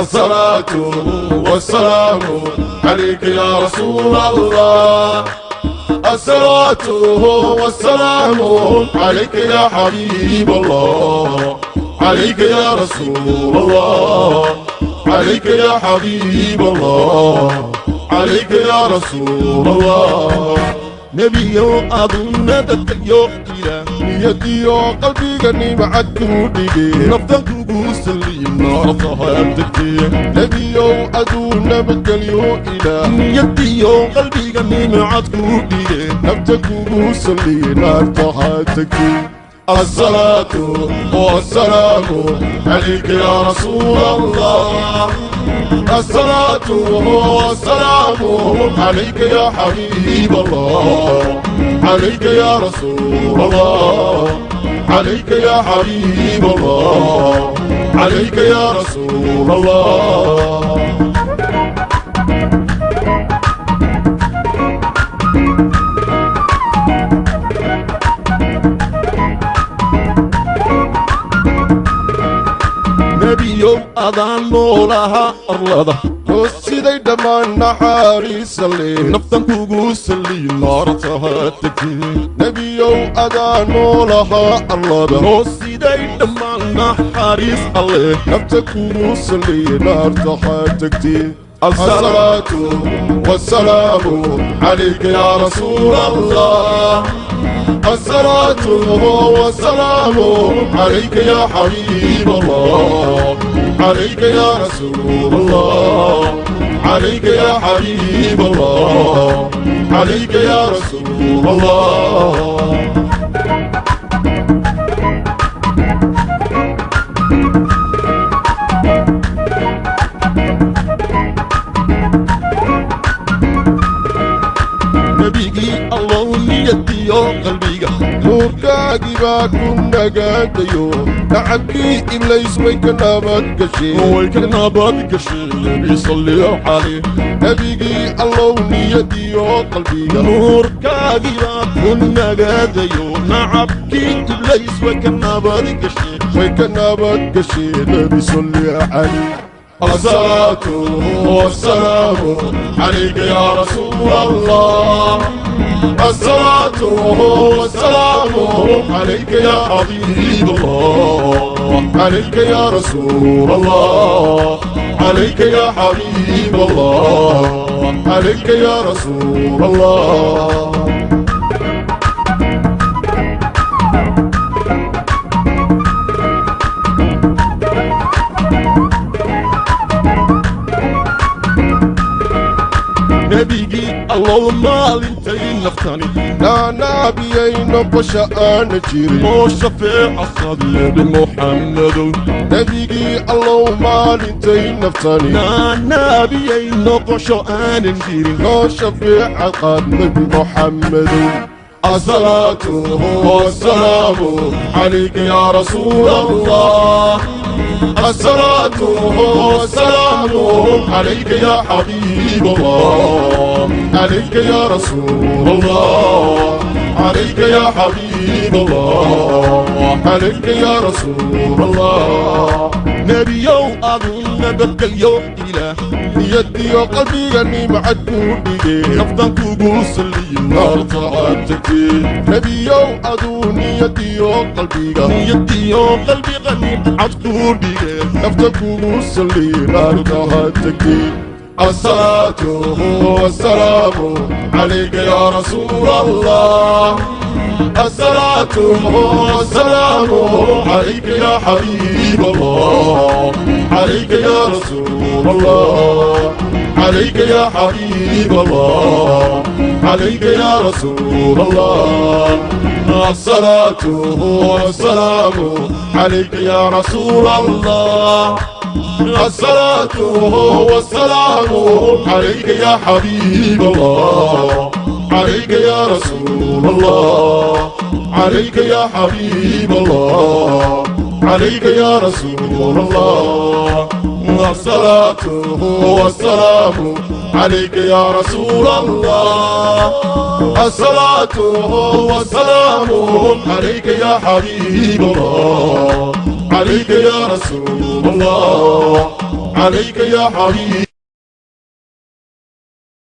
الصلاة والسلام عليك يا رسول الله. الصلاة والسلام عليك يا حبيب الله. عليك يا رسول الله. عليك يا حبيب الله. عليك يا رسول الله. Nebiyow aduna dadkayo ila niyadiyo qalbigani macadkuu dhige naftan kugu saliyin naartahaadegtee nebiyow aduu nabadgelyo ilaah niyadiyo qalbiga nimcad ku dhige nafta kugu salliye naartahaa tegtay الصلاة والسلام عليك يا رسول الله الصلاة والسلام عليك يا حبيب الله. عليك يا رسول الله. عليك يا حبيب الله. عليك يا رسول الله. يوم أذان نولها أرلادا قصي دي دمان نحاري سلي. نفتن كوكو سلي نار تهتكي نبي يوم أذان نولها أرلادا قصي دي دمان نحاري سلي. نفتن كوكو سلي نار تهتكي الصلاة والسلام عليك يا رسول الله. الصلاة والسلام عليك يا حبيب الله. عليك يا رسول الله عليك يا حبيب الله عليك يا رسول الله baa ku nagaadayo nacabkii iblays way ka nabad gasheen way ka nabad gasheen nebi salliyo caleh nebigii allow niyadiyo qalbiga nuurkaagiibaa ku nagaadayo nacabkii iblays way ka nabad gasheen way ka nabad gasheen nebi salli cali والسلام عليك يا رسول الله. الصلاة والسلام عليك يا حبيب الله. عليك يا رسول الله. عليك يا حبيب الله. عليك يا رسول الله. الله مال انت ينفتاني نبي ينبش أنا جيري موش في محمد نبيك الله مال انت ينفتاني نبي ينبش أنا جيري موش في محمد الصلاة والسلام عليك يا رسول الله الصلاة والسلام عليك يا حبيب الله عليك يا رسول الله عليك يا حبيب الله عليك يا رسول الله. نبي يوم أظن بك اليوم إله يدي قلبي غني مع الدنيا أفضل طقوس اللي الأرض عاتكي نبي يوم أظن يدي وقلبي غني. يدي قلبي غني مع الدنيا أفضل طقوس اللي الأرض عاتكي الصلاة والسلام عليك يا رسول الله. الصلاة والسلام عليك يا حبيب الله. عليك يا رسول الله. عليك يا حبيب الله. عليك يا رسول الله. الصلاة والسلام عليك يا رسول الله. الصلاة والسلام عليك يا حبيب الله. عليك يا رسول الله. عليك يا حبيب الله. عليك يا رسول الله. الصلاة والسلام عليك يا رسول الله. الصلاة والسلام عليك يا حبيب الله. عليك يا رسول الله. عليك يا حبيب